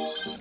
はい。